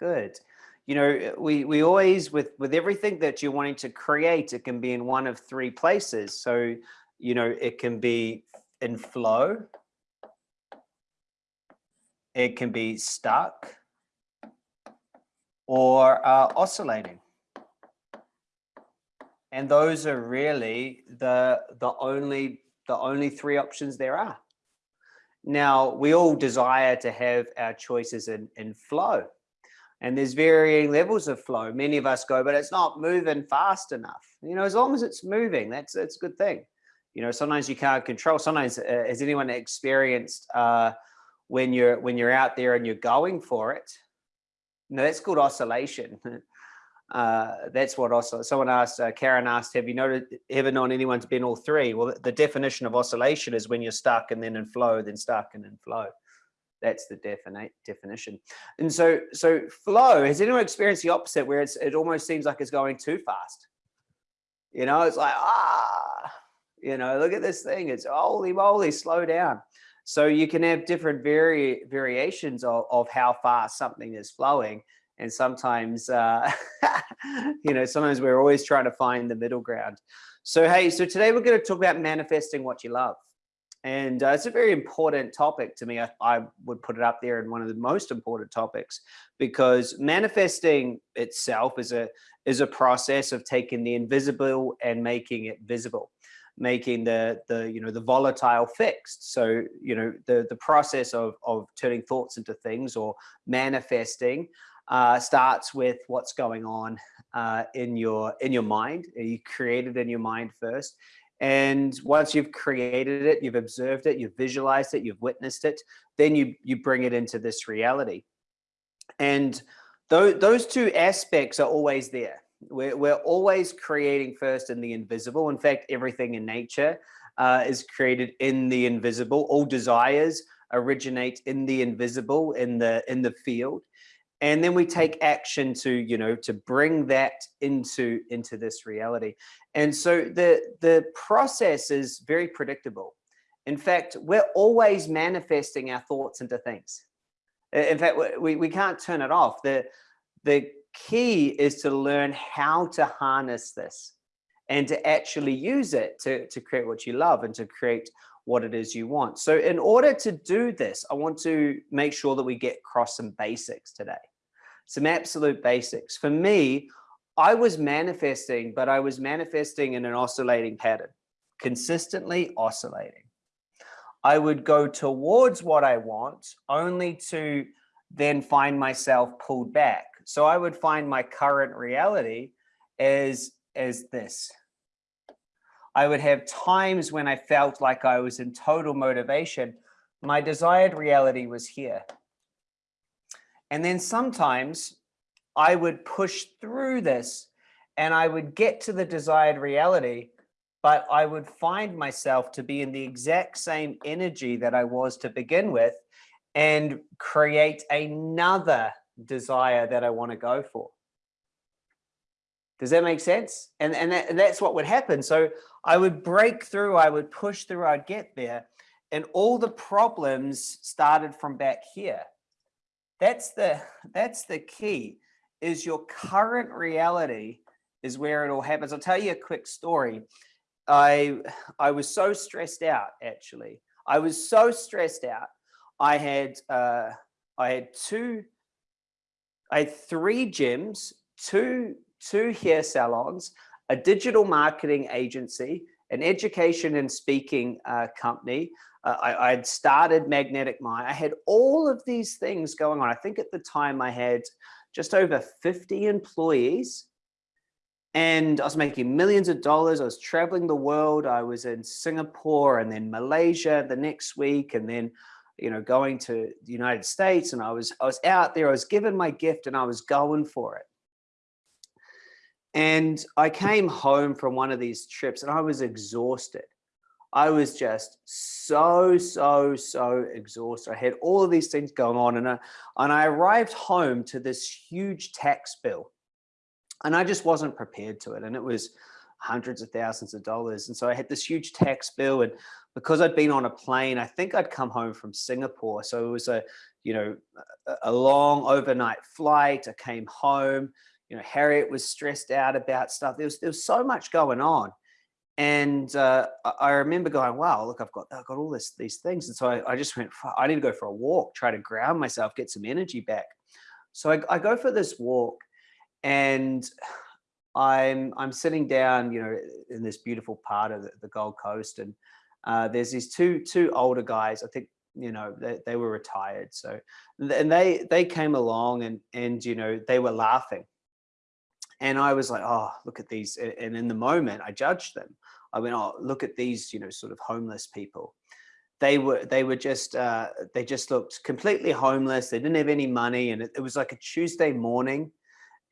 Good. You know, we, we always, with, with everything that you're wanting to create, it can be in one of three places. So, you know, it can be in flow, it can be stuck, or uh, oscillating. And those are really the, the, only, the only three options there are. Now, we all desire to have our choices in, in flow. And there's varying levels of flow. Many of us go, but it's not moving fast enough. You know, as long as it's moving, that's, that's a good thing. You know, sometimes you can't control. Sometimes, uh, has anyone experienced uh, when you're when you're out there and you're going for it? No, that's called oscillation. Uh, that's what also someone asked, uh, Karen asked, have you noted, ever known anyone to be in all three? Well, the definition of oscillation is when you're stuck and then in flow, then stuck and in flow. That's the definite definition. And so, so flow, has anyone experienced the opposite where it's, it almost seems like it's going too fast? You know, it's like, ah, you know, look at this thing. It's holy moly, slow down. So you can have different vari variations of, of how fast something is flowing and sometimes uh, you know sometimes we're always trying to find the middle ground so hey so today we're going to talk about manifesting what you love and uh, it's a very important topic to me I, I, would put it up there in one of the most important topics because manifesting itself is a is a process of taking the invisible and making it visible making the the you know the volatile fixed so you know the the process of of turning thoughts into things or manifesting uh, starts with what's going on uh, in your in your mind. You create it in your mind first. And once you've created it, you've observed it, you've visualized it, you've witnessed it, then you, you bring it into this reality. And those, those two aspects are always there. We're, we're always creating first in the invisible. In fact, everything in nature uh, is created in the invisible. All desires originate in the invisible, in the, in the field and then we take action to you know to bring that into into this reality. And so the the process is very predictable. In fact we're always manifesting our thoughts into things. In fact we, we can't turn it off. The the key is to learn how to harness this and to actually use it to, to create what you love and to create what it is you want. So in order to do this, I want to make sure that we get across some basics today some absolute basics. For me, I was manifesting, but I was manifesting in an oscillating pattern, consistently oscillating. I would go towards what I want only to then find myself pulled back. So I would find my current reality as, as this. I would have times when I felt like I was in total motivation. My desired reality was here. And then sometimes I would push through this and I would get to the desired reality, but I would find myself to be in the exact same energy that I was to begin with and create another desire that I want to go for. Does that make sense? And, and, that, and that's what would happen. So I would break through, I would push through, I'd get there. And all the problems started from back here. That's the that's the key is your current reality is where it all happens. I'll tell you a quick story. I I was so stressed out actually. I was so stressed out. I had uh, I had two I had three gyms, two two hair salons, a digital marketing agency, an education and speaking uh, company, uh, I, I'd started Magnetic Mind. I had all of these things going on. I think at the time I had just over 50 employees and I was making millions of dollars. I was traveling the world. I was in Singapore and then Malaysia the next week and then you know going to the United States and I was I was out there I was given my gift and I was going for it and I came home from one of these trips and I was exhausted I was just so, so, so exhausted. I had all of these things going on and I, and I arrived home to this huge tax bill and I just wasn't prepared to it. And it was hundreds of thousands of dollars. And so I had this huge tax bill and because I'd been on a plane, I think I'd come home from Singapore. So it was a, you know, a long overnight flight. I came home, you know, Harriet was stressed out about stuff. There was, there was so much going on. And uh, I remember going, wow, look, I've got, I've got all this, these things. And so I, I just went, I need to go for a walk, try to ground myself, get some energy back. So I, I go for this walk and I'm, I'm sitting down, you know, in this beautiful part of the, the Gold Coast. And uh, there's these two, two older guys, I think, you know, they, they were retired. So, and they, they came along and, and, you know, they were laughing. And I was like, oh, look at these. And in the moment I judged them. I went, oh, look at these, you know, sort of homeless people. They were, they were just, uh, they just looked completely homeless. They didn't have any money. And it, it was like a Tuesday morning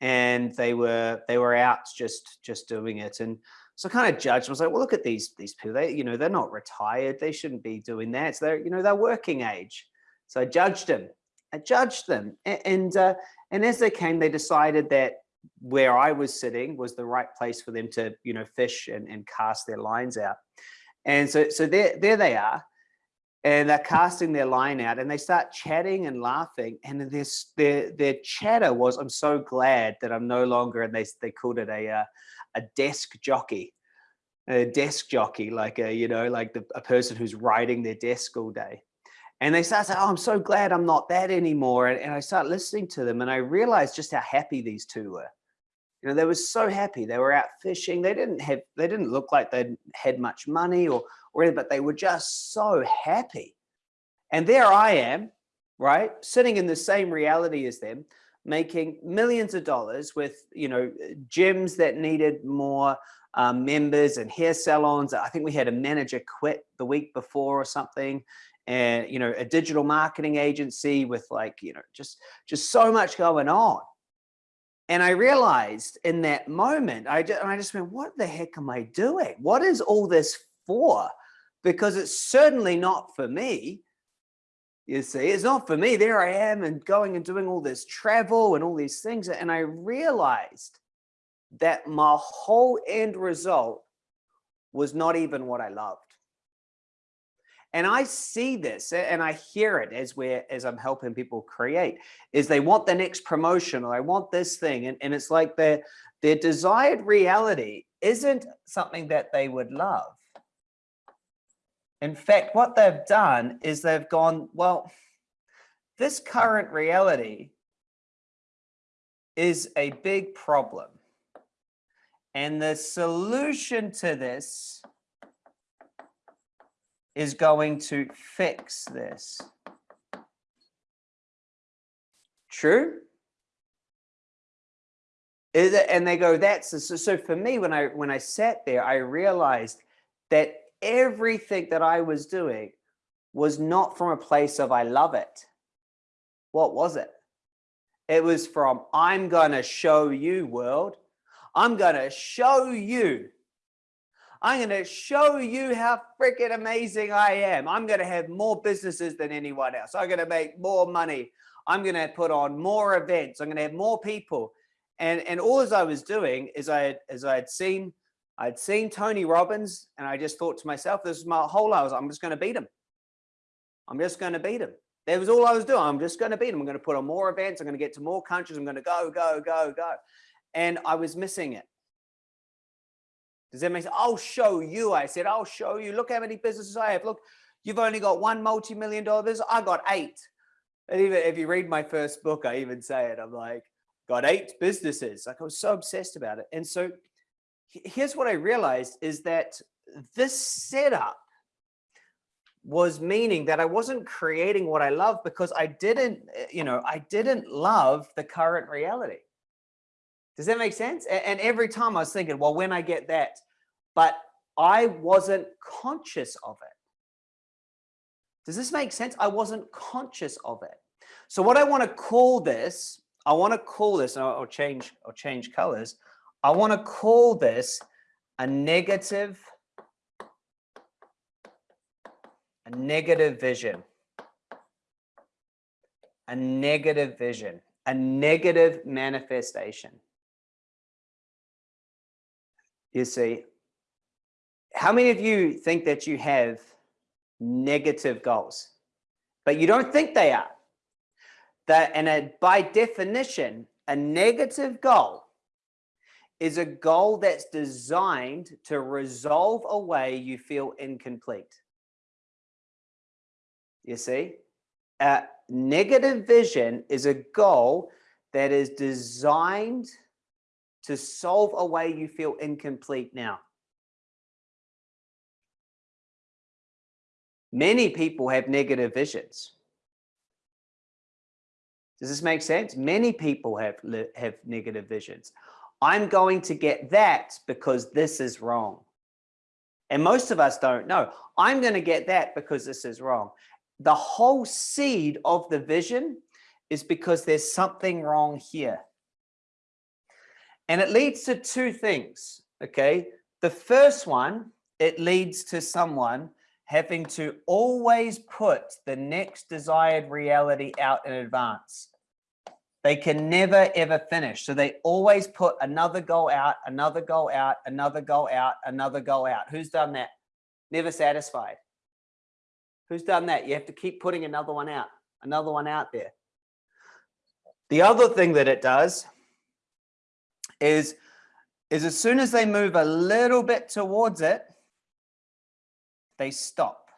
and they were, they were out just, just doing it. And so I kind of judged, I was like, well, look at these, these people, they, you know, they're not retired. They shouldn't be doing that. So they're, you know, they're working age. So I judged them. I judged them. And, and, uh, and as they came, they decided that where I was sitting was the right place for them to, you know, fish and, and cast their lines out. And so, so there, there they are and they're casting their line out and they start chatting and laughing. And this, their, their chatter was, I'm so glad that I'm no longer, and they, they called it a, uh, a desk jockey, a desk jockey, like a, you know, like the, a person who's riding their desk all day. And they start saying, oh, I'm so glad I'm not that anymore. And, and I start listening to them and I realized just how happy these two were. You know, they were so happy. They were out fishing. They didn't have, they didn't look like they had much money or, or anything, but they were just so happy. And there I am, right? Sitting in the same reality as them, making millions of dollars with, you know, gyms that needed more um, members and hair salons. I think we had a manager quit the week before or something and, you know, a digital marketing agency with like, you know, just, just so much going on. And I realized in that moment, I just, I just went, what the heck am I doing? What is all this for? Because it's certainly not for me. You see, it's not for me. There I am and going and doing all this travel and all these things. And I realized that my whole end result was not even what I loved. And I see this and I hear it as we're, as I'm helping people create is they want the next promotion or I want this thing. And, and it's like their, their desired reality isn't something that they would love. In fact, what they've done is they've gone, well, this current reality is a big problem. And the solution to this is going to fix this. True? And they go, that's so, so for me, when I when I sat there, I realized that everything that I was doing was not from a place of I love it. What was it? It was from I'm gonna show you world. I'm gonna show you I'm going to show you how freaking amazing I am. I'm going to have more businesses than anyone else. I'm going to make more money. I'm going to put on more events. I'm going to have more people. And, and all as I was doing is I, as I had seen, I'd seen Tony Robbins and I just thought to myself, this is my whole, was, I'm just going to beat him. I'm just going to beat him. That was all I was doing. I'm just going to beat him. I'm going to put on more events. I'm going to get to more countries. I'm going to go, go, go, go. And I was missing it. Does that make sense? I'll show you. I said, I'll show you. Look how many businesses I have. Look, you've only got one multi-million dollar business. I got eight. And even if you read my first book, I even say it. I'm like, got eight businesses. Like I was so obsessed about it. And so here's what I realized is that this setup was meaning that I wasn't creating what I love because I didn't, eh, you know, I didn't love the current reality. Does that make sense? And every time I was thinking, well, when I get that, but I wasn't conscious of it. Does this make sense? I wasn't conscious of it. So what I want to call this, I want to call this, and I'll change, I'll change colors. I want to call this a negative, a negative vision, a negative vision, a negative manifestation. You see, how many of you think that you have negative goals, but you don't think they are. That, and a, by definition, a negative goal is a goal that's designed to resolve a way you feel incomplete. You see, a negative vision is a goal that is designed to solve a way you feel incomplete now. Many people have negative visions. Does this make sense? Many people have, have negative visions. I'm going to get that because this is wrong. And most of us don't know. I'm going to get that because this is wrong. The whole seed of the vision is because there's something wrong here. And it leads to two things, okay? The first one, it leads to someone having to always put the next desired reality out in advance. They can never ever finish. So they always put another goal out, another goal out, another goal out, another goal out. Who's done that? Never satisfied. Who's done that? You have to keep putting another one out, another one out there. The other thing that it does is, is as soon as they move a little bit towards it, they stop.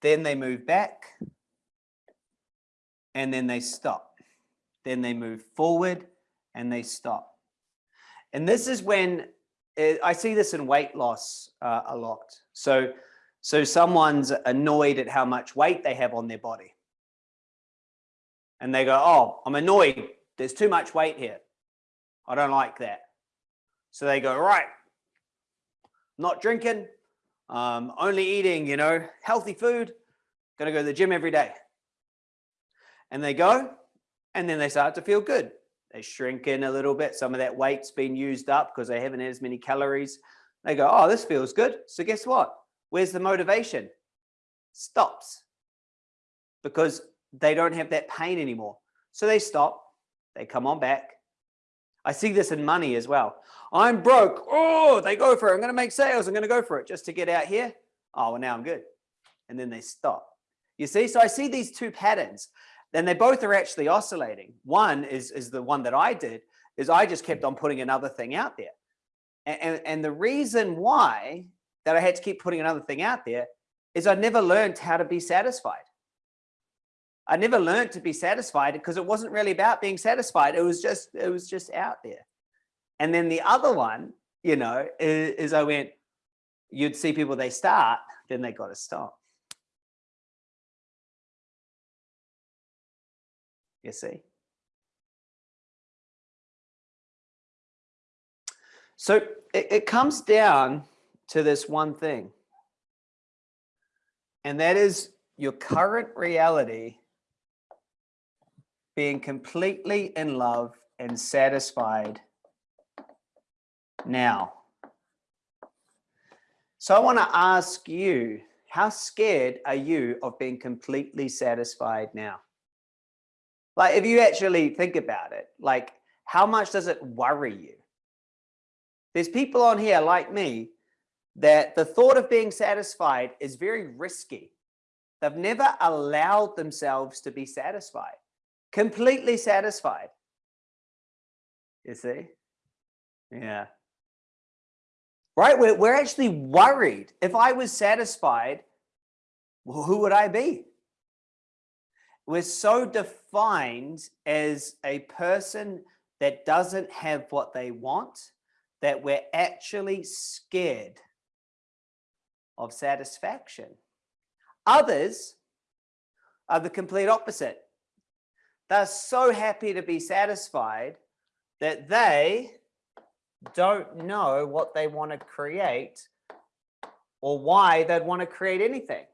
Then they move back and then they stop. Then they move forward and they stop. And this is when it, I see this in weight loss uh, a lot. So, so someone's annoyed at how much weight they have on their body. And they go, oh, I'm annoyed. There's too much weight here. I don't like that. So they go, right, not drinking, um, only eating, you know, healthy food, going to go to the gym every day and they go and then they start to feel good. They shrink in a little bit. Some of that weight's been used up because they haven't had as many calories. They go, oh, this feels good. So guess what? Where's the motivation? Stops because they don't have that pain anymore. So they stop, they come on back. I see this in money as well. I'm broke. Oh, they go for it. I'm going to make sales. I'm going to go for it just to get out here. Oh, well, now I'm good. And then they stop. You see, so I see these two patterns then they both are actually oscillating. One is, is the one that I did, is I just kept on putting another thing out there. And, and, and the reason why that I had to keep putting another thing out there is I never learned how to be satisfied. I never learned to be satisfied because it wasn't really about being satisfied. It was just, it was just out there. And then the other one, you know, is, is I went, you'd see people, they start, then they got to stop. you see. So it, it comes down to this one thing, and that is your current reality being completely in love and satisfied now. So I want to ask you, how scared are you of being completely satisfied now? Like if you actually think about it, like how much does it worry you? There's people on here like me that the thought of being satisfied is very risky. They've never allowed themselves to be satisfied, completely satisfied. You see? Yeah. Right? We're, we're actually worried. If I was satisfied, well, who would I be? we're so defined as a person that doesn't have what they want that we're actually scared of satisfaction. Others are the complete opposite. They're so happy to be satisfied that they don't know what they want to create or why they'd want to create anything.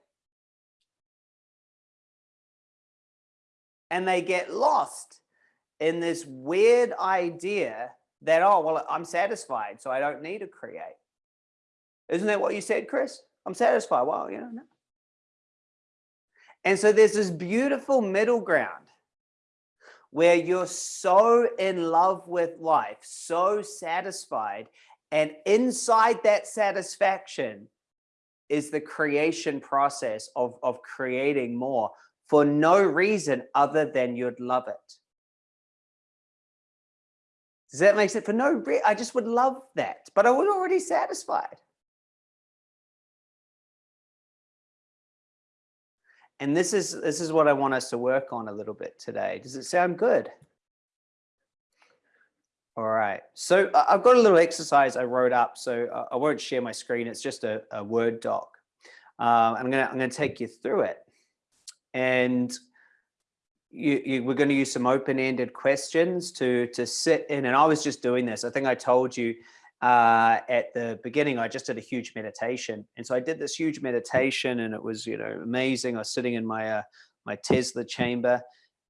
and they get lost in this weird idea that, oh, well, I'm satisfied, so I don't need to create. Isn't that what you said, Chris? I'm satisfied. Well, you know, no. And so there's this beautiful middle ground where you're so in love with life, so satisfied, and inside that satisfaction, is the creation process of, of creating more for no reason other than you'd love it. Does that make sense? For no I just would love that, but I was already satisfied. And this is this is what I want us to work on a little bit today. Does it sound good? All right. So I've got a little exercise I wrote up. So I won't share my screen. It's just a, a Word doc. Um, I'm gonna I'm gonna take you through it, and you, you, we're going to use some open-ended questions to to sit in. And I was just doing this. I think I told you uh, at the beginning, I just did a huge meditation. And so I did this huge meditation and it was, you know, amazing. I was sitting in my, uh, my Tesla chamber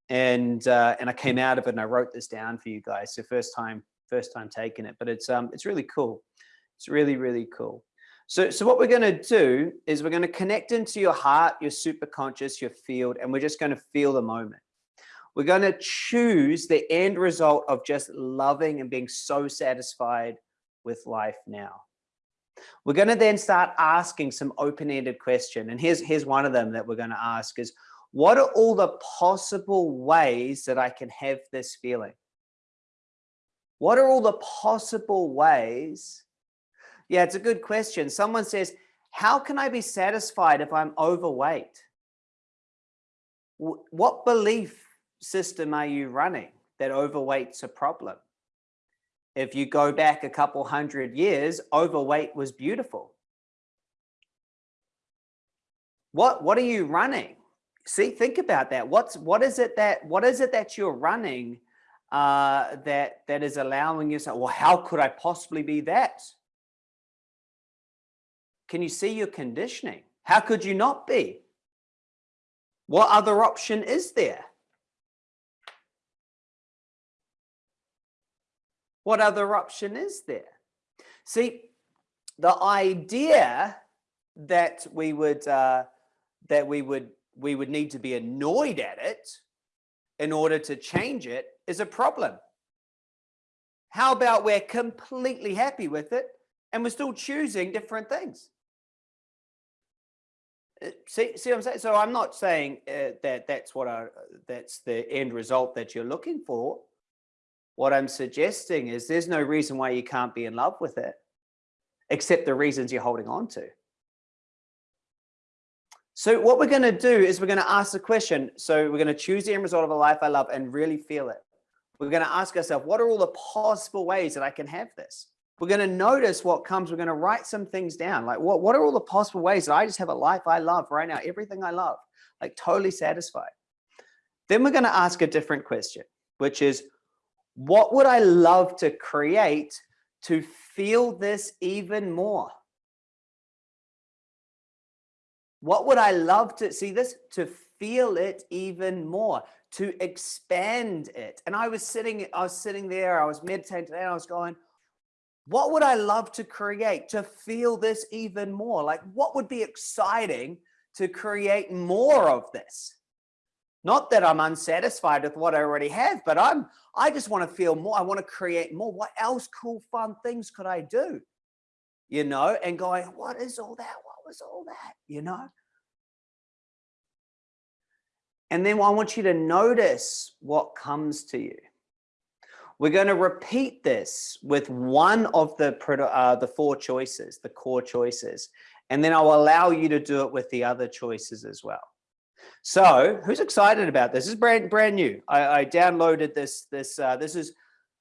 and, uh, and I came out of it and I wrote this down for you guys. So first time, first time taking it, but it's, um, it's really cool. It's really, really cool. So, so what we're going to do is we're going to connect into your heart, your superconscious, your field, and we're just going to feel the moment. We're going to choose the end result of just loving and being so satisfied with life now. We're going to then start asking some open-ended question. And here's, here's one of them that we're going to ask is, what are all the possible ways that I can have this feeling? What are all the possible ways? Yeah, it's a good question. Someone says, how can I be satisfied if I'm overweight? What belief system are you running that overweight's a problem? If you go back a couple hundred years, overweight was beautiful. What, what are you running? See, think about that. What's, what is it that, what is it that you're running uh, that, that is allowing you to say, well, how could I possibly be that? Can you see your conditioning? How could you not be? What other option is there? What other option is there? See, the idea that we would uh, that we would we would need to be annoyed at it in order to change it is a problem. How about we're completely happy with it and we're still choosing different things? Uh, see, see what I'm saying? So I'm not saying uh, that that's what I, that's the end result that you're looking for. What I'm suggesting is there's no reason why you can't be in love with it, except the reasons you're holding on to. So what we're going to do is we're going to ask the question. So we're going to choose the end result of a life I love and really feel it. We're going to ask ourselves, what are all the possible ways that I can have this? We're going to notice what comes. We're going to write some things down. Like what, what are all the possible ways that I just have a life I love right now? Everything I love, like totally satisfied. Then we're going to ask a different question, which is what would I love to create to feel this even more? What would I love to see this to feel it even more, to expand it? And I was sitting, I was sitting there, I was meditating and I was going, what would I love to create to feel this even more? Like what would be exciting to create more of this? Not that I'm unsatisfied with what I already have, but I'm, I just want to feel more. I want to create more. What else cool, fun things could I do? You know, and going, what is all that? What was all that? You know? And then I want you to notice what comes to you. We're going to repeat this with one of the, uh, the four choices, the core choices, and then I'll allow you to do it with the other choices as well. So who's excited about this? This is brand brand new. I, I downloaded this. This uh, this is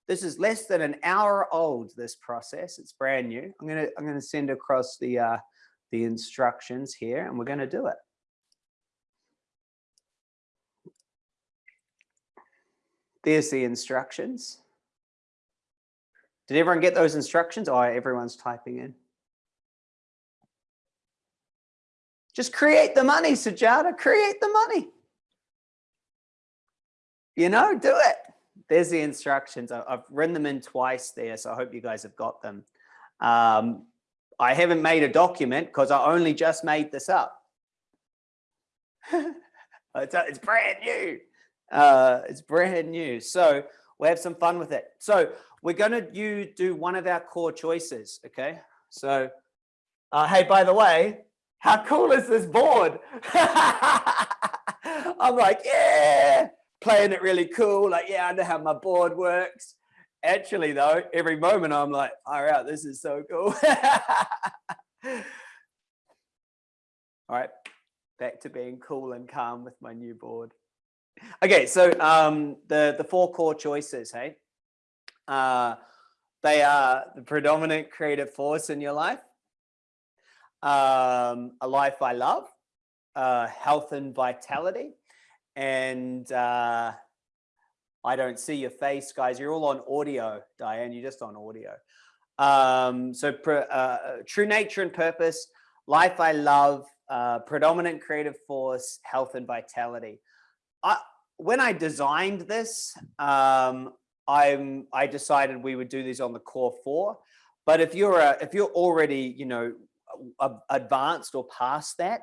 this is less than an hour old. This process. It's brand new. I'm gonna I'm gonna send across the uh, the instructions here, and we're gonna do it. There's the instructions. Did everyone get those instructions? Oh, everyone's typing in. Just create the money, Sujata, create the money. You know, do it. There's the instructions. I've written them in twice there, so I hope you guys have got them. Um, I haven't made a document because I only just made this up. it's, brand new. Uh, it's brand new. So we'll have some fun with it. So we're going to you do one of our core choices. Okay. So, uh, hey, by the way, how cool is this board? I'm like, yeah, playing it really cool. Like, yeah, I know how my board works. Actually, though, every moment I'm like, all right, this is so cool. all right, back to being cool and calm with my new board. Okay, so um, the, the four core choices, hey? Uh, they are the predominant creative force in your life, um, a life I love, uh, health and vitality, and uh, I don't see your face, guys. You're all on audio, Diane. You're just on audio. Um, so uh, true nature and purpose, life I love, uh, predominant creative force, health and vitality. I, when I designed this, um, I'm, I decided we would do these on the core four. But if you're a, if you're already, you know, advanced or past that,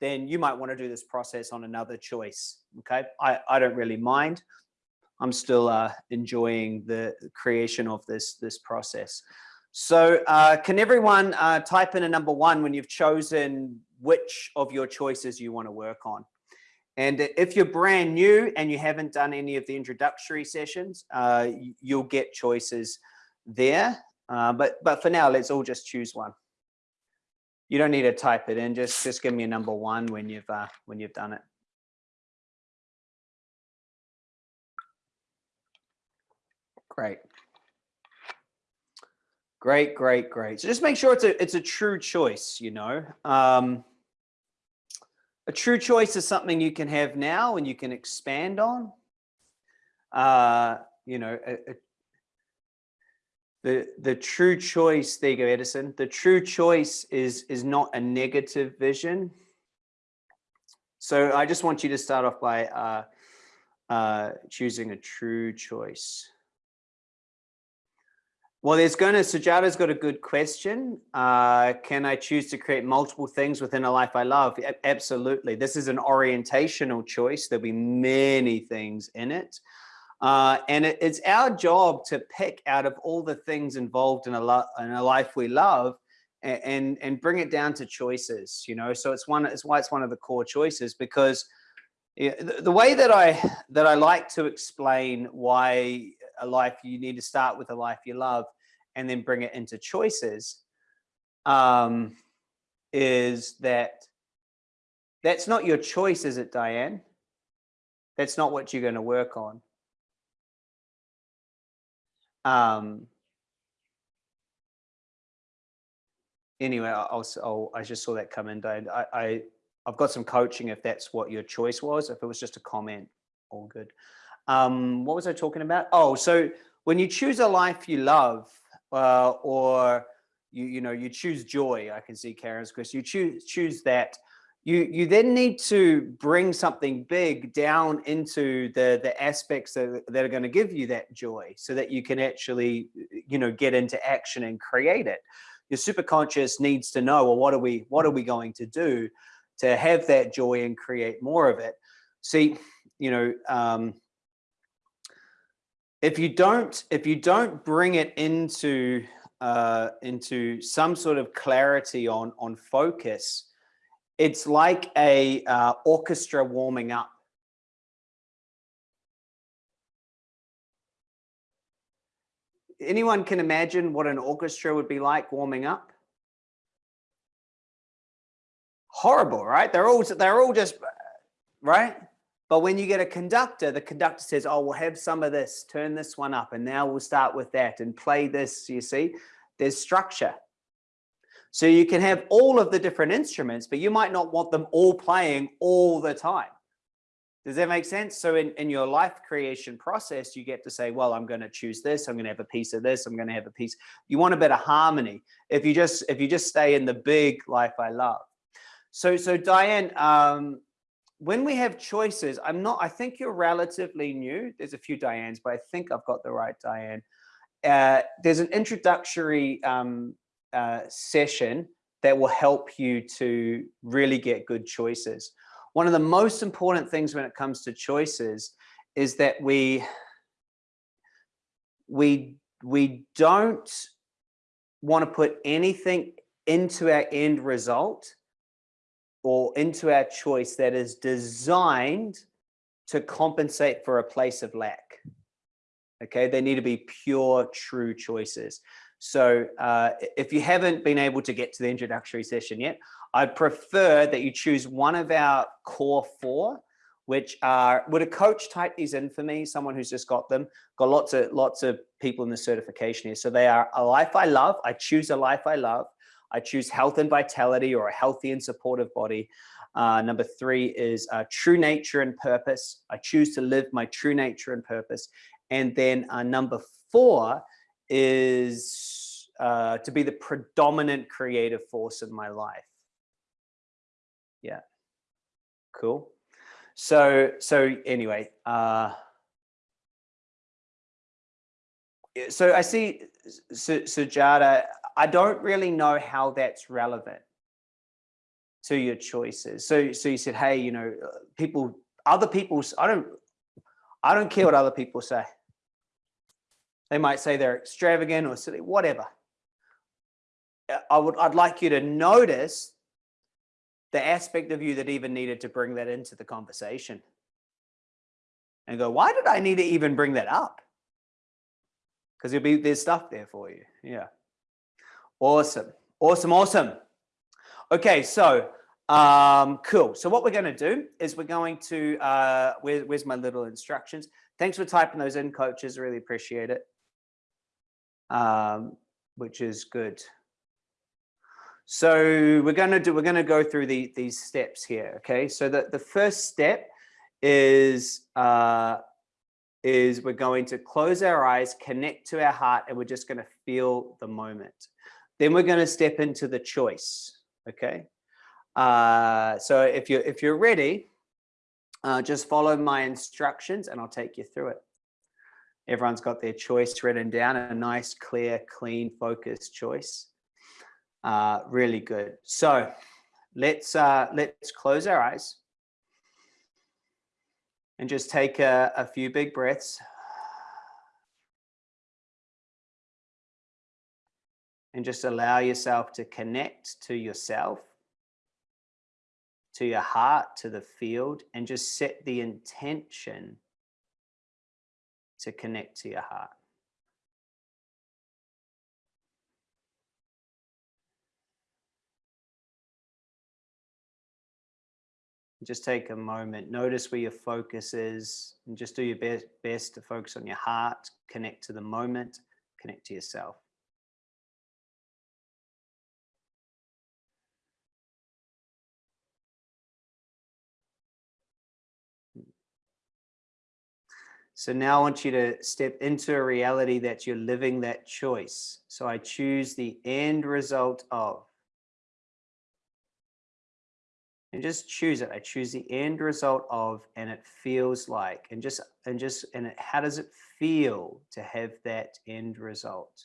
then you might want to do this process on another choice. Okay, I, I don't really mind. I'm still uh, enjoying the creation of this this process. So uh, can everyone uh, type in a number one when you've chosen which of your choices you want to work on? And if you're brand new and you haven't done any of the introductory sessions, uh, you'll get choices there. Uh, but, but for now, let's all just choose one. You don't need to type it in. Just, just give me a number one when you've, uh, when you've done it. Great. Great, great, great. So just make sure it's a, it's a true choice, you know. Um, a true choice is something you can have now and you can expand on. Uh, you know, a, a, the the true choice. There you go, Edison. The true choice is is not a negative vision. So I just want you to start off by uh, uh, choosing a true choice. Well, there's going to, Sujata's got a good question. Uh, can I choose to create multiple things within a life I love? Absolutely. This is an orientational choice. There'll be many things in it. Uh, and it, it's our job to pick out of all the things involved in a, in a life we love and, and, and bring it down to choices, you know? So it's one, it's why it's one of the core choices because the, way that I, that I like to explain why a life you need to start with a life you love and then bring it into choices um, is that that's not your choice, is it, Diane? That's not what you're going to work on. Um, anyway, I'll, i just saw that come in, Diane. I, I, I've got some coaching if that's what your choice was. If it was just a comment, all good. Um, what was I talking about? Oh, so when you choose a life you love, uh, or you you know you choose joy, I can see Karen's question. You choose choose that. You you then need to bring something big down into the the aspects that, that are going to give you that joy, so that you can actually you know get into action and create it. Your superconscious needs to know, well, what are we what are we going to do to have that joy and create more of it? See, you know. Um, if you don't if you don't bring it into uh, into some sort of clarity on on focus, it's like a uh, orchestra warming up. Anyone can imagine what an orchestra would be like warming up? Horrible, right? They're all they're all just right but when you get a conductor, the conductor says, oh, we'll have some of this, turn this one up, and now we'll start with that and play this, you see, there's structure. So you can have all of the different instruments, but you might not want them all playing all the time. Does that make sense? So in, in your life creation process, you get to say, well, I'm going to choose this. I'm going to have a piece of this. I'm going to have a piece. You want a bit of harmony. If you just, if you just stay in the big life I love. So, so Diane, um, when we have choices, I'm not, I think you're relatively new. There's a few Dianes, but I think I've got the right Diane. Uh, there's an introductory um, uh, session that will help you to really get good choices. One of the most important things when it comes to choices is that we, we, we don't want to put anything into our end result or into our choice that is designed to compensate for a place of lack. Okay, they need to be pure, true choices. So uh, if you haven't been able to get to the introductory session yet, I'd prefer that you choose one of our core four, which are, would a coach type these in for me? Someone who's just got them, got lots of, lots of people in the certification here. So they are a life I love. I choose a life I love. I choose health and vitality or a healthy and supportive body. Uh, number three is uh, true nature and purpose. I choose to live my true nature and purpose. And then uh, number four is uh, to be the predominant creative force in my life. Yeah, cool. So, so anyway, uh, so I see Sujata, I don't really know how that's relevant to your choices. So, so you said, hey, you know, people, other people's, I don't, I don't care what other people say. They might say they're extravagant or silly, whatever. I would, I'd like you to notice the aspect of you that even needed to bring that into the conversation and go, why did I need to even bring that up? Because there'll be, there's stuff there for you. Yeah. Awesome. Awesome. Awesome. Okay. So, um, cool. So what we're going to do is we're going to, uh, where, where's my little instructions? Thanks for typing those in coaches. Really appreciate it um, which is good. So we're going to do, we're going to go through the, these steps here. Okay. So the, the first step is, uh, is we're going to close our eyes, connect to our heart, and we're just going to feel the moment. Then we're going to step into the choice. Okay. Uh, so if you're, if you're ready, uh, just follow my instructions and I'll take you through it. Everyone's got their choice written down, a nice, clear, clean, focused choice. Uh, really good. So let's uh, let's close our eyes and just take a, a few big breaths. And just allow yourself to connect to yourself, to your heart, to the field, and just set the intention to connect to your heart. Just take a moment, notice where your focus is, and just do your best, best to focus on your heart, connect to the moment, connect to yourself. So now I want you to step into a reality that you're living that choice. So I choose the end result of. And just choose it. I choose the end result of, and it feels like, and just, and just, and it, how does it feel to have that end result?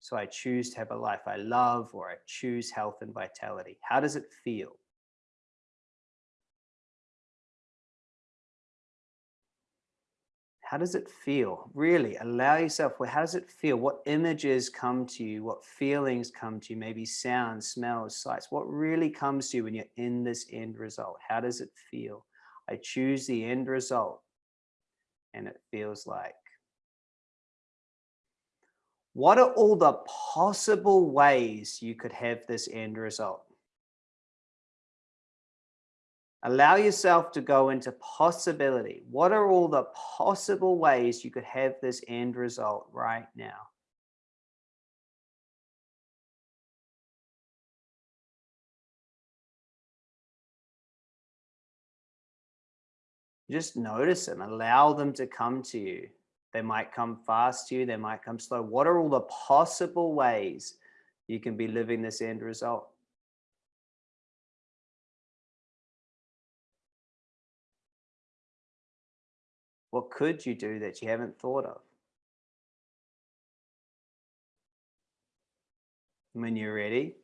So I choose to have a life I love, or I choose health and vitality. How does it feel? How does it feel? Really allow yourself, well, how does it feel? What images come to you? What feelings come to you? Maybe sounds, smells, sights. What really comes to you when you're in this end result? How does it feel? I choose the end result and it feels like. What are all the possible ways you could have this end result? Allow yourself to go into possibility. What are all the possible ways you could have this end result right now? Just notice them, allow them to come to you. They might come fast to you, they might come slow. What are all the possible ways you can be living this end result? What could you do that you haven't thought of? When you're ready,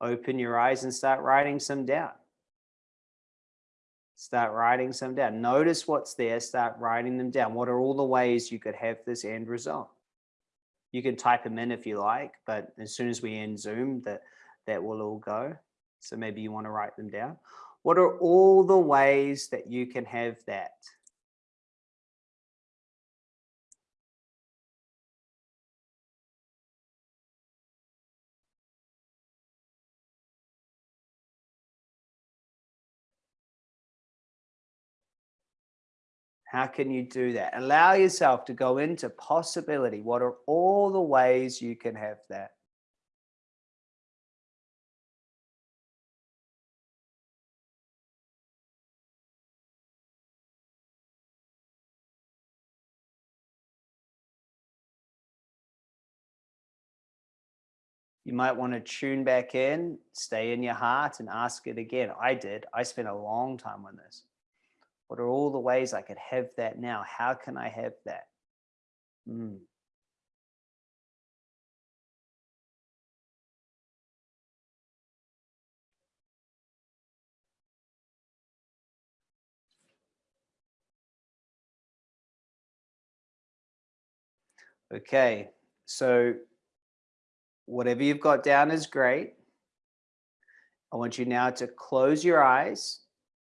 open your eyes and start writing some down. Start writing some down. Notice what's there. Start writing them down. What are all the ways you could have this end result? You can type them in if you like, but as soon as we end Zoom, that, that will all go. So maybe you want to write them down. What are all the ways that you can have that? How can you do that? Allow yourself to go into possibility. What are all the ways you can have that? You might want to tune back in, stay in your heart and ask it again. I did. I spent a long time on this. What are all the ways I could have that now? How can I have that? Mm. Okay, so whatever you've got down is great. I want you now to close your eyes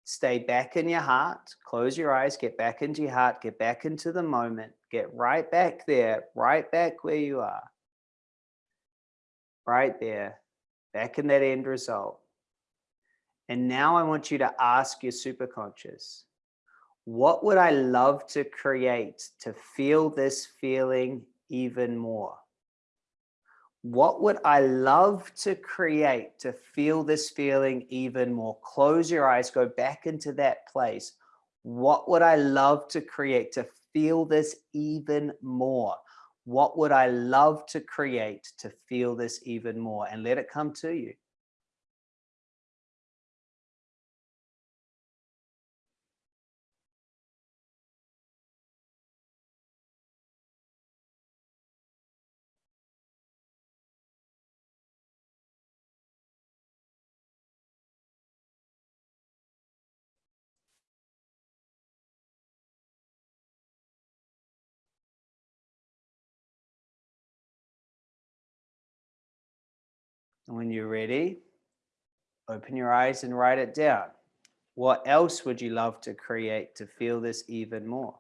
stay back in your heart, close your eyes, get back into your heart, get back into the moment, get right back there, right back where you are. Right there, back in that end result. And now I want you to ask your superconscious, what would I love to create to feel this feeling even more? What would I love to create to feel this feeling even more? Close your eyes, go back into that place. What would I love to create to feel this even more? What would I love to create to feel this even more? And let it come to you. And when you're ready, open your eyes and write it down. What else would you love to create to feel this even more?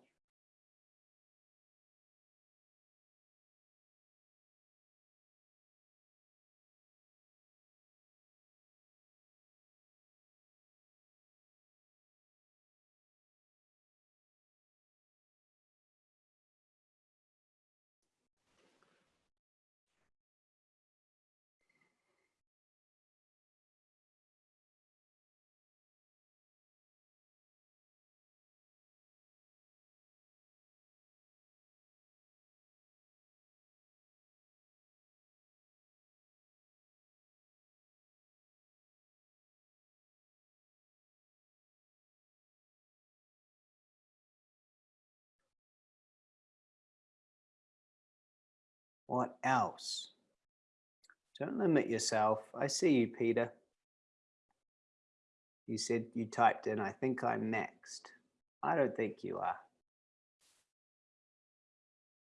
What else? Don't limit yourself. I see you, Peter. You said you typed in, I think I'm next. I don't think you are.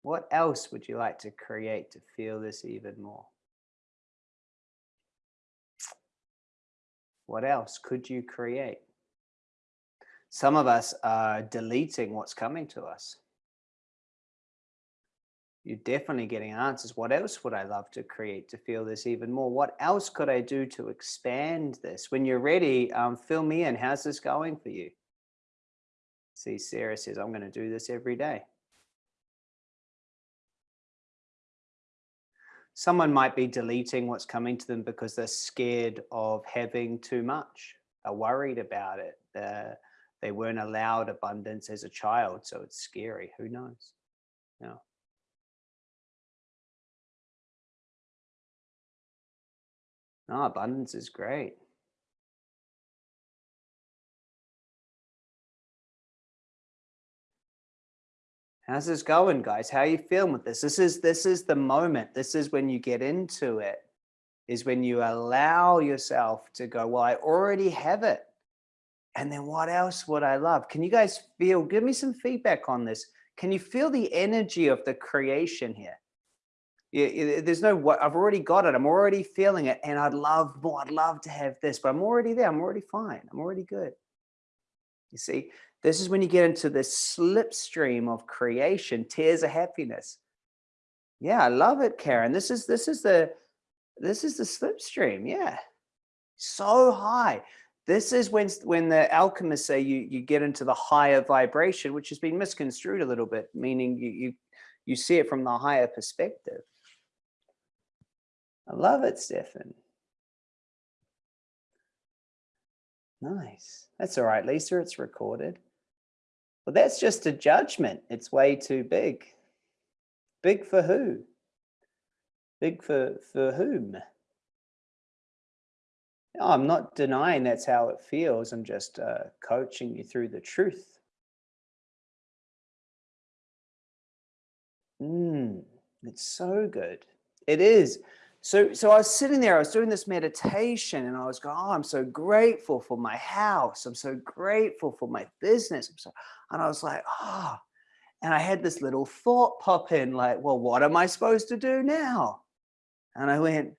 What else would you like to create to feel this even more? What else could you create? Some of us are deleting what's coming to us you're definitely getting answers. What else would I love to create to feel this even more? What else could I do to expand this? When you're ready, um, fill me in. How's this going for you? See, Sarah says, I'm going to do this every day. Someone might be deleting what's coming to them because they're scared of having too much, are worried about it. They're, they weren't allowed abundance as a child, so it's scary. Who knows? Yeah. No, abundance is great. How's this going, guys? How are you feeling with this? This is this is the moment. This is when you get into it, is when you allow yourself to go, well, I already have it. And then what else would I love? Can you guys feel, give me some feedback on this. Can you feel the energy of the creation here? Yeah, there's no what I've already got it. I'm already feeling it, and I'd love more. I'd love to have this, but I'm already there. I'm already fine. I'm already good. You see, this is when you get into this slipstream of creation, tears of happiness. Yeah, I love it, Karen. This is this is the this is the slipstream. Yeah, so high. This is when when the alchemists say you you get into the higher vibration, which has been misconstrued a little bit, meaning you you you see it from the higher perspective. I love it, Stefan. Nice. That's all right, Lisa. It's recorded. Well, that's just a judgment. It's way too big. Big for who? Big for, for whom? I'm not denying that's how it feels. I'm just uh, coaching you through the truth. Mm, it's so good. It is. So, so I was sitting there, I was doing this meditation and I was going, oh, I'm so grateful for my house. I'm so grateful for my business. So, and I was like, oh, and I had this little thought pop in like, well, what am I supposed to do now? And I went,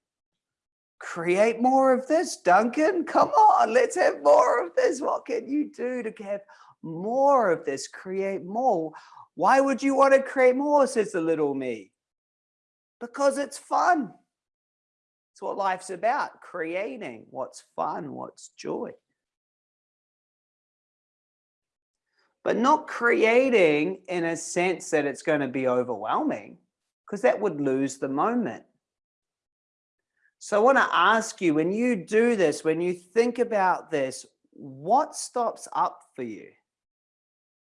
create more of this, Duncan. Come on, let's have more of this. What can you do to have more of this? Create more. Why would you want to create more, says the little me? Because it's fun. It's what life's about, creating what's fun, what's joy. But not creating in a sense that it's going to be overwhelming, because that would lose the moment. So I want to ask you, when you do this, when you think about this, what stops up for you?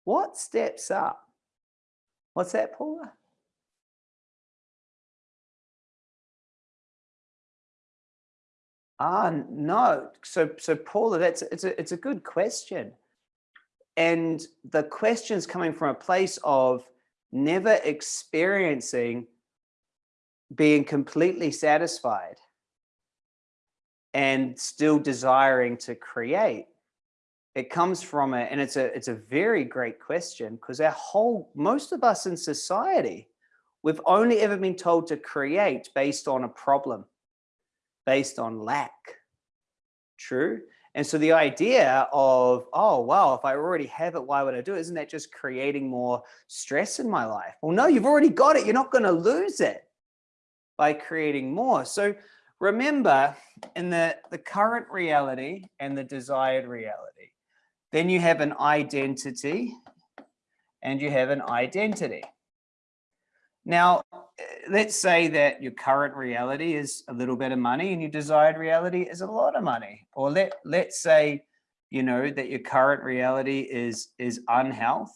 What steps up? What's that, Paula? Ah, no. So, so Paula, that's it's a it's a good question, and the question's coming from a place of never experiencing being completely satisfied and still desiring to create. It comes from it and it's a it's a very great question because our whole most of us in society we've only ever been told to create based on a problem based on lack. True? And so the idea of oh well if i already have it why would i do it? Isn't that just creating more stress in my life? Well no you've already got it. You're not going to lose it by creating more. So remember in the the current reality and the desired reality then you have an identity and you have an identity. Now, let's say that your current reality is a little bit of money and your desired reality is a lot of money. Or let, let's say, you know, that your current reality is, is unhealth.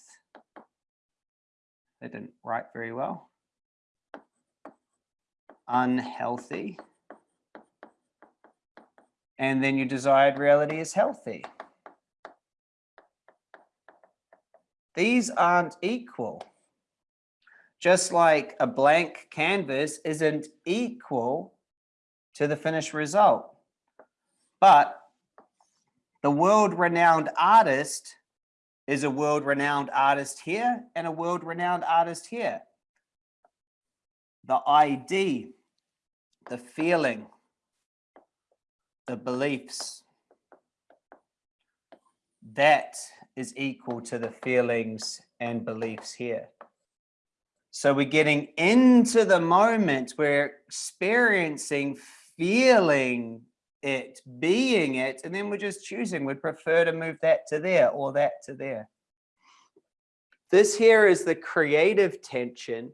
That didn't write very well. Unhealthy. And then your desired reality is healthy. These aren't equal. Just like a blank canvas isn't equal to the finished result. But the world-renowned artist is a world-renowned artist here and a world-renowned artist here. The ID, the feeling, the beliefs, that is equal to the feelings and beliefs here. So we're getting into the moment, we're experiencing, feeling it, being it, and then we're just choosing. We'd prefer to move that to there or that to there. This here is the creative tension,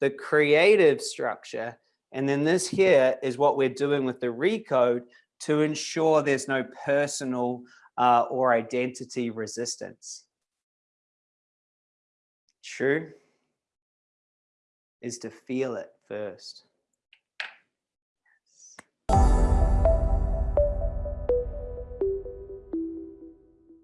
the creative structure, and then this here is what we're doing with the recode to ensure there's no personal uh, or identity resistance. True is to feel it first.